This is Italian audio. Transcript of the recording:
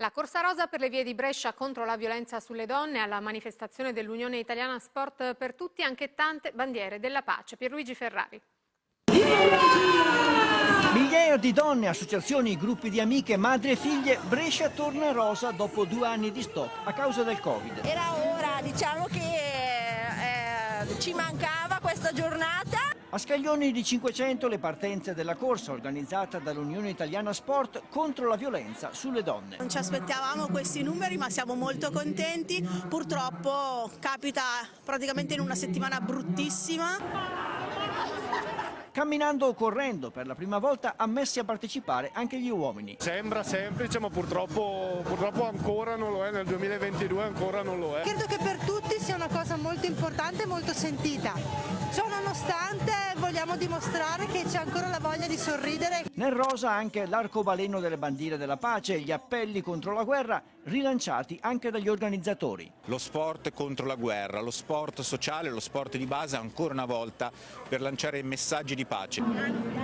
La Corsa Rosa per le vie di Brescia contro la violenza sulle donne alla manifestazione dell'Unione Italiana Sport per Tutti anche tante bandiere della pace. Pierluigi Ferrari. Migliaia di donne, associazioni, gruppi di amiche, madri e figlie, Brescia torna rosa dopo due anni di stop a causa del Covid. Era ora, diciamo che eh, ci mancava questa giornata. A Scaglioni di 500 le partenze della corsa organizzata dall'Unione Italiana Sport contro la violenza sulle donne. Non ci aspettavamo questi numeri ma siamo molto contenti, purtroppo capita praticamente in una settimana bruttissima. Camminando o correndo, per la prima volta ammessi a partecipare anche gli uomini. Sembra semplice ma purtroppo, purtroppo ancora non lo è, nel 2022 ancora non lo è. Credo che per tutti sia una cosa molto importante e molto sentita. Ciò nonostante vogliamo dimostrare che c'è ancora la voglia di sorridere. Nel rosa anche l'arcobaleno delle bandiere della pace e gli appelli contro la guerra rilanciati anche dagli organizzatori. Lo sport contro la guerra, lo sport sociale, lo sport di base ancora una volta per lanciare messaggi di pace.